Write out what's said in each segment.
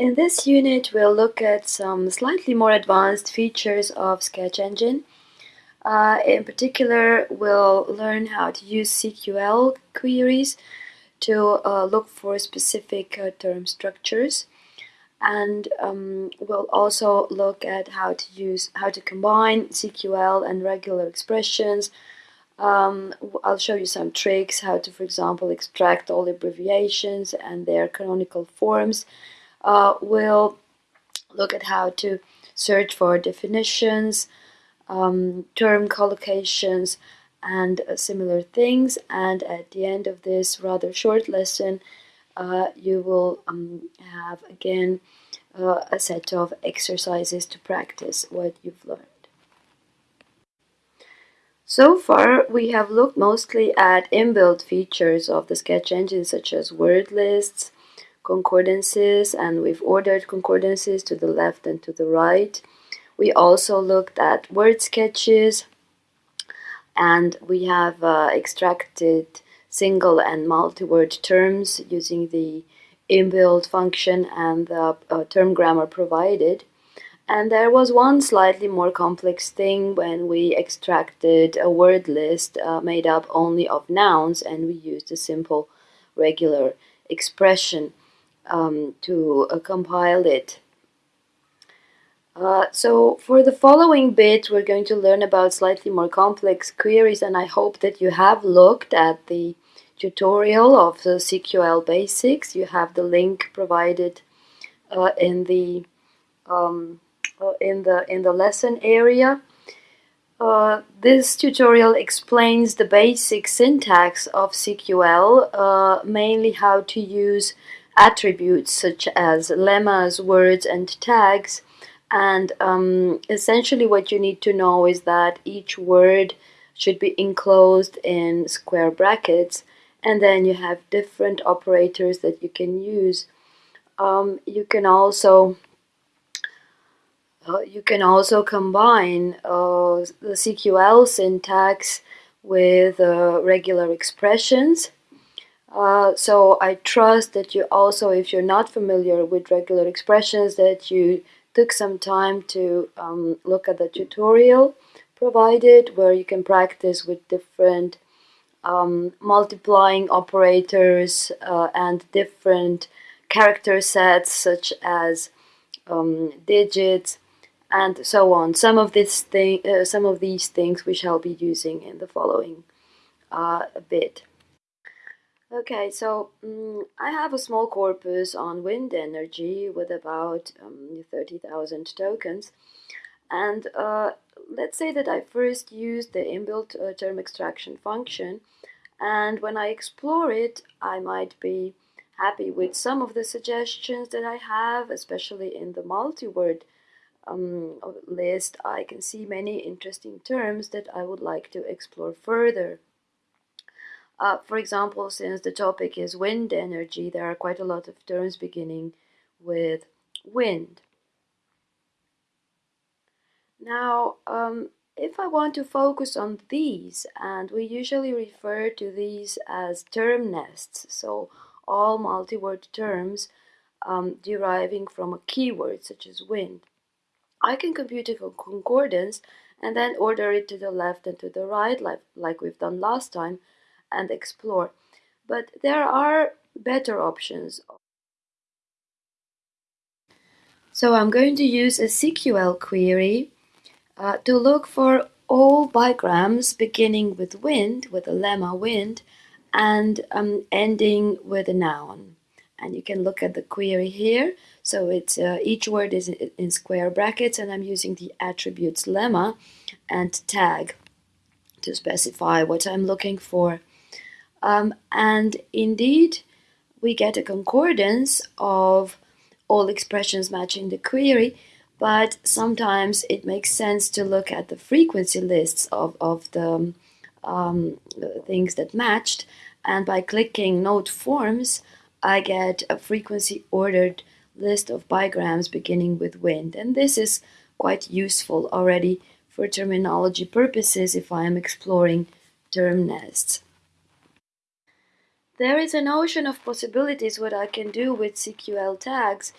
In this unit, we'll look at some slightly more advanced features of Sketch Engine. Uh, in particular, we'll learn how to use CQL queries to uh, look for specific uh, term structures. And um, we'll also look at how to use how to combine CQL and regular expressions. Um, I'll show you some tricks how to, for example, extract all abbreviations and their canonical forms uh, we'll look at how to search for definitions, um, term collocations, and uh, similar things. And at the end of this rather short lesson, uh, you will um, have again uh, a set of exercises to practice what you've learned. So far, we have looked mostly at inbuilt features of the sketch engine, such as word lists, concordances and we've ordered concordances to the left and to the right. We also looked at word sketches and we have uh, extracted single and multi-word terms using the inbuilt function and the uh, term grammar provided. And there was one slightly more complex thing when we extracted a word list uh, made up only of nouns and we used a simple regular expression um, to uh, compile it. Uh, so for the following bit we're going to learn about slightly more complex queries and I hope that you have looked at the tutorial of the CQL basics. You have the link provided uh, in the um, uh, in the in the lesson area. Uh, this tutorial explains the basic syntax of CQL, uh, mainly how to use attributes such as lemmas, words, and tags. And um, essentially what you need to know is that each word should be enclosed in square brackets and then you have different operators that you can use. Um, you can also uh, you can also combine uh, the CQL syntax with uh, regular expressions uh, so I trust that you also, if you're not familiar with regular expressions, that you took some time to um, look at the tutorial provided where you can practice with different um, multiplying operators uh, and different character sets such as um, digits and so on. Some of this thing, uh, some of these things we shall be using in the following uh, bit. Okay, so um, I have a small corpus on wind energy with about um, 30,000 tokens. And uh, let's say that I first use the inbuilt uh, term extraction function. And when I explore it, I might be happy with some of the suggestions that I have, especially in the multi-word um, list. I can see many interesting terms that I would like to explore further. Uh, for example, since the topic is wind energy, there are quite a lot of terms beginning with wind. Now, um, if I want to focus on these, and we usually refer to these as term nests, so all multi-word terms um, deriving from a keyword such as wind. I can compute a concordance and then order it to the left and to the right like, like we've done last time and explore. But there are better options. So I'm going to use a CQL query uh, to look for all bigrams beginning with wind, with a lemma wind, and um, ending with a noun. And you can look at the query here. So it's uh, each word is in square brackets, and I'm using the attributes lemma and tag to specify what I'm looking for. Um, and indeed, we get a concordance of all expressions matching the query, but sometimes it makes sense to look at the frequency lists of, of the um, things that matched. And by clicking Node Forms, I get a frequency ordered list of bigrams beginning with wind. And this is quite useful already for terminology purposes if I am exploring term nests. There is an ocean of possibilities what I can do with CQL tags.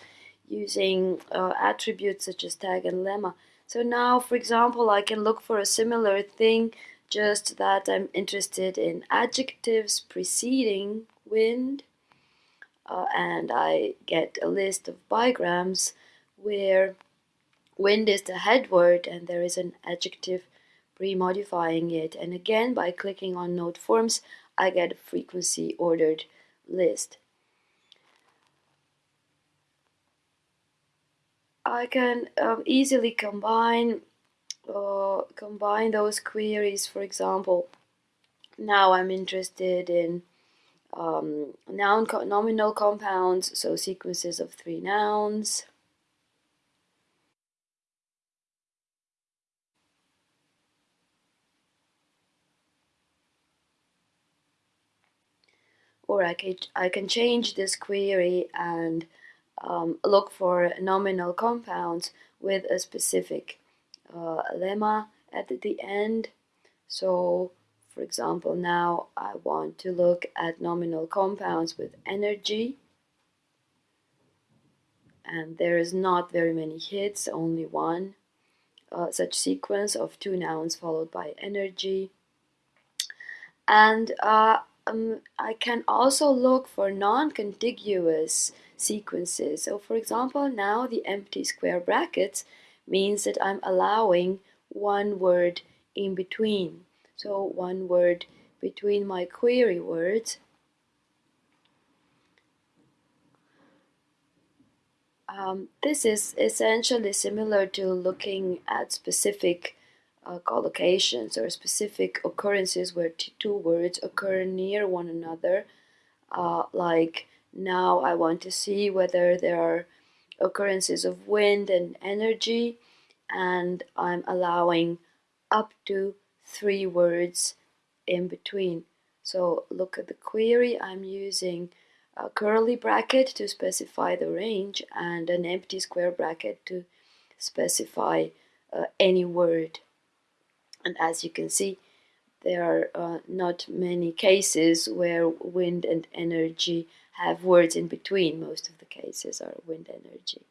using uh, attributes such as tag and lemma. So now, for example, I can look for a similar thing, just that I'm interested in adjectives preceding wind, uh, and I get a list of bigrams where wind is the head word and there is an adjective pre-modifying it. And again, by clicking on node forms, I get a frequency ordered list. I can um, easily combine uh, combine those queries. For example, now I'm interested in um, noun co nominal compounds, so sequences of three nouns. Or I can, I can change this query and um, look for nominal compounds with a specific uh, lemma at the end. So, for example, now I want to look at nominal compounds with energy. And there is not very many hits, only one uh, such sequence of two nouns followed by energy. And uh, um, I can also look for non-contiguous sequences. So for example, now the empty square brackets means that I'm allowing one word in between. So one word between my query words. Um, this is essentially similar to looking at specific uh, collocations or specific occurrences where two words occur near one another, uh, like now I want to see whether there are occurrences of wind and energy and I'm allowing up to three words in between. So look at the query, I'm using a curly bracket to specify the range and an empty square bracket to specify uh, any word. And as you can see, there are uh, not many cases where wind and energy have words in between. Most of the cases are wind energy.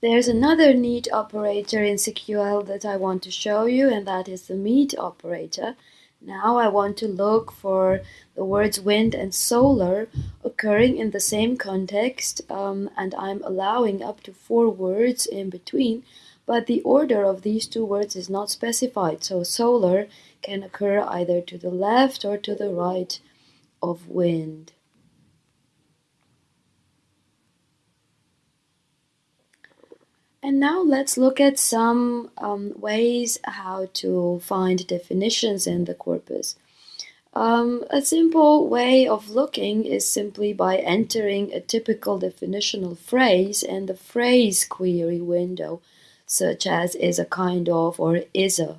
There's another neat operator in CQL that I want to show you, and that is the meet operator. Now I want to look for the words wind and solar occurring in the same context, um, and I'm allowing up to four words in between, but the order of these two words is not specified, so solar can occur either to the left or to the right of wind. And now let's look at some um, ways how to find definitions in the corpus. Um, a simple way of looking is simply by entering a typical definitional phrase in the phrase query window, such as is a kind of or is a.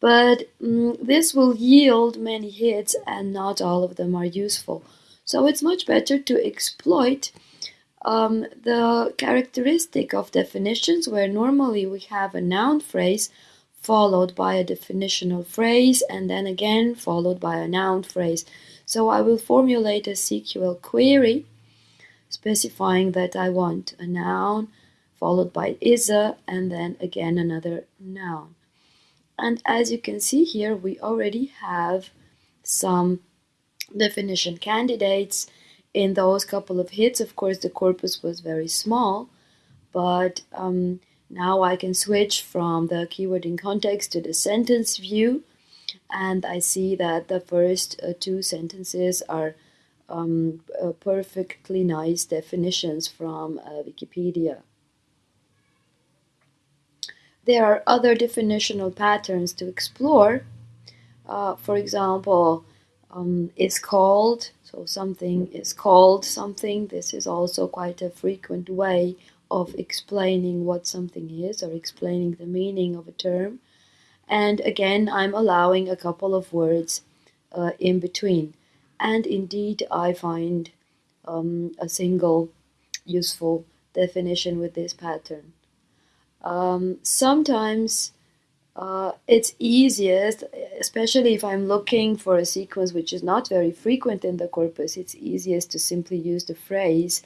But um, this will yield many hits and not all of them are useful. So it's much better to exploit um, the characteristic of definitions where normally we have a noun phrase followed by a definitional phrase and then again followed by a noun phrase. So I will formulate a CQL query specifying that I want a noun followed by is a and then again another noun. And as you can see here, we already have some definition candidates in those couple of hits. Of course, the corpus was very small, but um, now I can switch from the keyword in context to the sentence view, and I see that the first uh, two sentences are um, uh, perfectly nice definitions from uh, Wikipedia. There are other definitional patterns to explore. Uh, for example, um, is called, so something is called something. This is also quite a frequent way of explaining what something is or explaining the meaning of a term. And again, I'm allowing a couple of words uh, in between. And indeed, I find um, a single useful definition with this pattern. Um, sometimes uh, it's easiest, especially if I'm looking for a sequence which is not very frequent in the corpus, it's easiest to simply use the phrase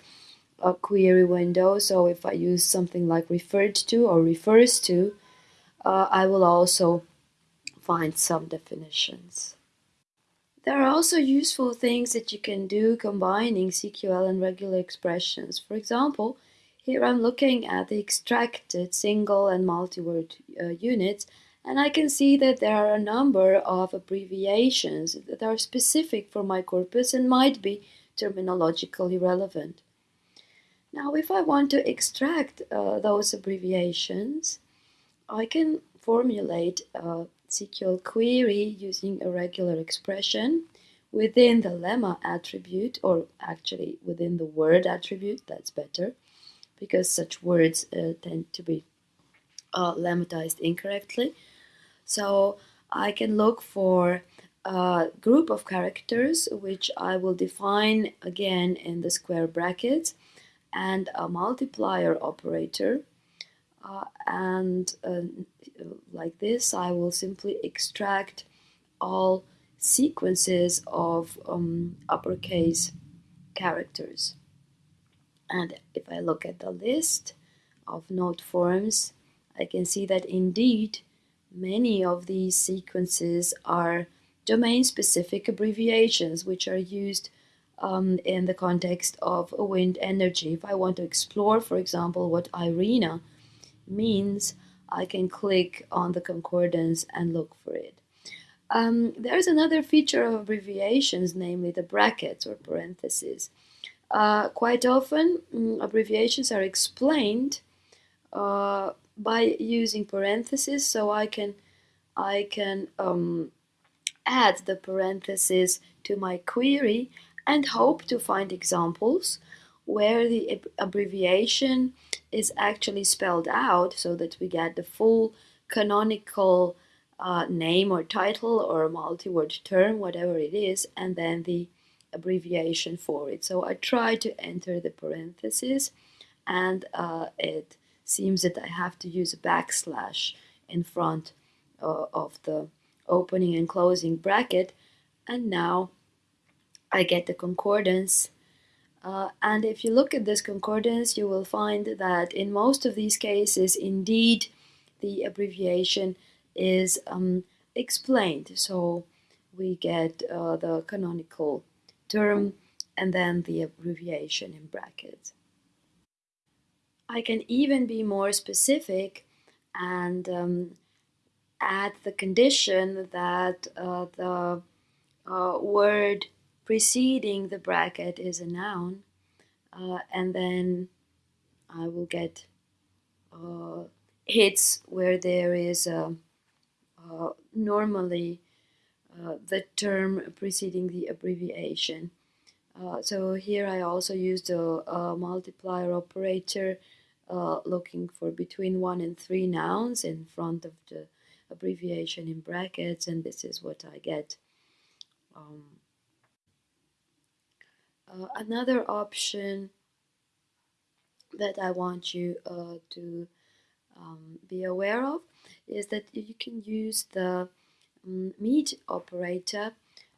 a query window. So if I use something like referred to or refers to, uh, I will also find some definitions. There are also useful things that you can do combining CQL and regular expressions. For example, here I'm looking at the extracted single and multi-word uh, units and I can see that there are a number of abbreviations that are specific for my corpus and might be terminologically relevant. Now if I want to extract uh, those abbreviations, I can formulate a CQL query using a regular expression within the lemma attribute, or actually within the word attribute, that's better, because such words uh, tend to be uh, lemmatized incorrectly. So I can look for a group of characters, which I will define again in the square brackets, and a multiplier operator uh, and uh, like this I will simply extract all sequences of um, uppercase characters and if I look at the list of node forms I can see that indeed many of these sequences are domain-specific abbreviations which are used um, in the context of wind energy. If I want to explore, for example, what IRENA means I can click on the concordance and look for it. Um, there's another feature of abbreviations, namely the brackets or parentheses. Uh, quite often, mm, abbreviations are explained uh, by using parentheses, so I can I can um, add the parentheses to my query and hope to find examples where the abbreviation is actually spelled out so that we get the full canonical uh, name or title or multi-word term, whatever it is, and then the abbreviation for it. So I try to enter the parentheses and uh, it seems that I have to use a backslash in front uh, of the opening and closing bracket and now I get the concordance uh, and if you look at this concordance, you will find that in most of these cases, indeed, the abbreviation is um, explained. So we get uh, the canonical term and then the abbreviation in brackets. I can even be more specific and um, add the condition that uh, the uh, word preceding the bracket is a noun uh, and then I will get uh, hits where there is a, uh, normally the term preceding the abbreviation. Uh, so here I also used a, a multiplier operator uh, looking for between one and three nouns in front of the abbreviation in brackets and this is what I get. Um, uh, another option that I want you uh, to um, be aware of is that you can use the MEET operator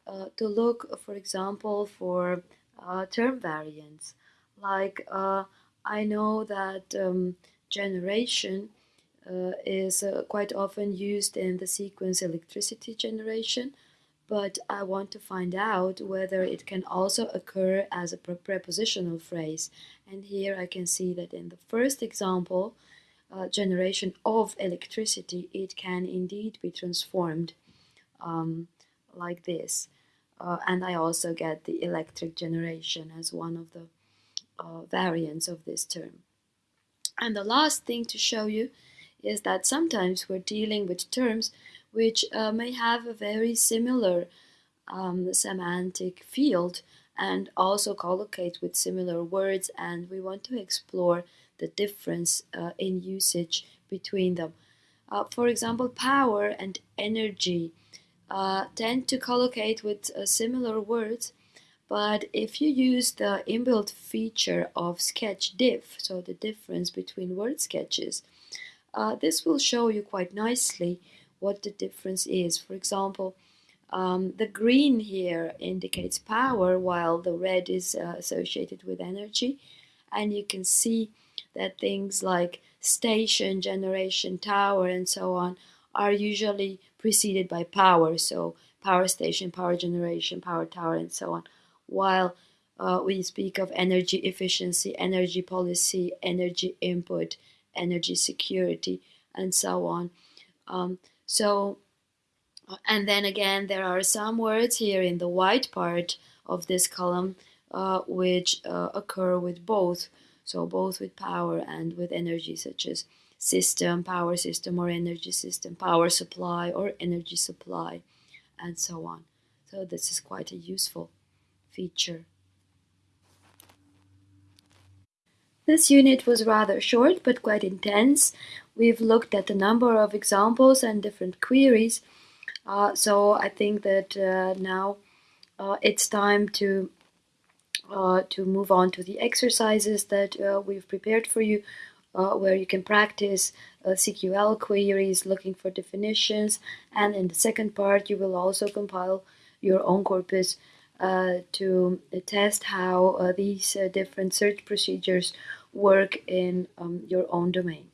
uh, to look, for example, for uh, term variants. Like uh, I know that um, generation uh, is quite often used in the sequence electricity generation but I want to find out whether it can also occur as a prepositional phrase. And here I can see that in the first example, uh, generation of electricity, it can indeed be transformed um, like this. Uh, and I also get the electric generation as one of the uh, variants of this term. And the last thing to show you is that sometimes we're dealing with terms which uh, may have a very similar um, semantic field and also collocate with similar words and we want to explore the difference uh, in usage between them. Uh, for example, power and energy uh, tend to collocate with similar words but if you use the inbuilt feature of sketch diff, so the difference between word sketches, uh, this will show you quite nicely what the difference is. For example, um, the green here indicates power while the red is uh, associated with energy and you can see that things like station, generation, tower, and so on are usually preceded by power. So power station, power generation, power tower, and so on. While uh, we speak of energy efficiency, energy policy, energy input, energy security, and so on. Um, so, uh, and then again, there are some words here in the white part of this column uh, which uh, occur with both. So, both with power and with energy, such as system, power system, or energy system, power supply, or energy supply, and so on. So, this is quite a useful feature. This unit was rather short but quite intense. We've looked at a number of examples and different queries. Uh, so I think that uh, now uh, it's time to uh, to move on to the exercises that uh, we've prepared for you, uh, where you can practice CQL queries, looking for definitions, and in the second part you will also compile your own corpus uh, to test how uh, these uh, different search procedures work in um, your own domain.